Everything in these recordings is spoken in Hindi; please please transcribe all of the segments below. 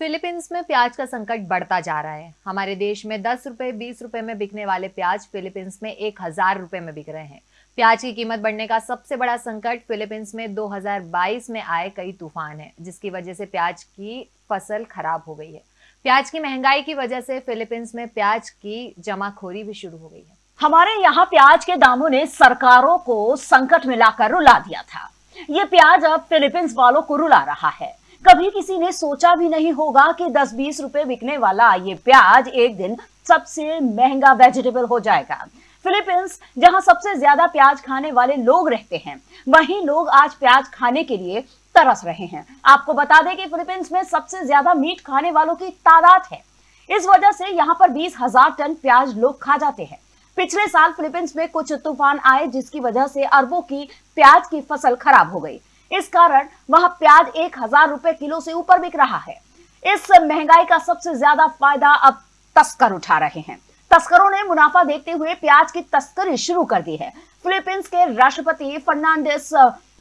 फिलीपींस में प्याज का संकट बढ़ता जा रहा है। हमारे देश में दस रुपए, बीस रुपए में बिकने वाले प्याज फिलीपींस में एक हज़ार रुपए में बिक रहे हैं। प्याज की कीमत बढ़ने का सबसे बड़ा संकट फिलीपींस में 2022 में आए कई तूफ़ान है, जिसकी वजह से प्याज की फ़सल खराब हो गई है। प्याज की महँगाई की वजह से फिलीपींस में प्याज की जमाखोरी भी शुरू हो गई है। हमारे यहाँ प्याज के दामों ने सरकारों को संकट में रुला दिया था। ये प्याज अब फिलीपींस वालों को रुला रहा है। कभी किसी ने सोचा भी नहीं होगा कि 10-20 रुपए बिकने वाला ये प्याज एक दिन सबसे महँगा वेजिटेबल हो जाएगा। फिलीपींस जहाँ सबसे ज़्यादा प्याज खाने वाले लोग रहते हैं, वहीं लोग आज प्याज खाने के लिए तरस रहे हैं। आपको बता दें कि फिलीपींस में सबसे ज़्यादा मीट खाने वालों की तादाद है। इस वजह से यहाँ पर बीस हज़ार टन प्याज लोग खा जाते हैं। पिछले साल फिलीपींस में कुछ तूफ़ान आए जिसकी वजह से अरबों की प्याज की फ़सल खराब हो गई। इस कारण वह प्याज एक हज़ार रुपए किलो से ऊपर बिक रहा है। इस महँगाई का सबसे ज़्यादा फ़ायदा अब तस्कर उठा रहे हैं। तस्करों ने मुनाफा देखते हुए प्याज की तस्करी शुरू कर दी है। फिलीपींस के राष्ट्रपति फर्नांडिस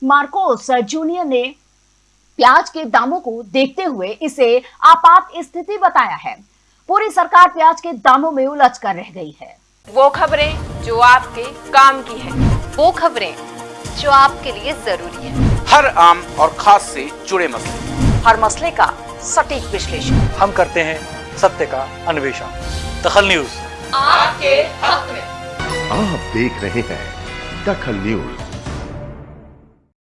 मार्कोस जूनियर ने प्याज के दामों को देखते हुए इसे आपात स्थिति बताया है। पूरी सरकार प्याज के दामों में उलझ कर रह गई है। वो खबरें जो आपके काम की है। वो खबरें जो आपके लिए ज़रूरी है। हर आम और खास से जुड़े मसले। हर मसले का सटीक विश्लेषण। हम करते हैं सत्य का अन्वेषण। दखल न्यूज़। आपके हक में। आप देख रहे हैं दखल न्यूज़।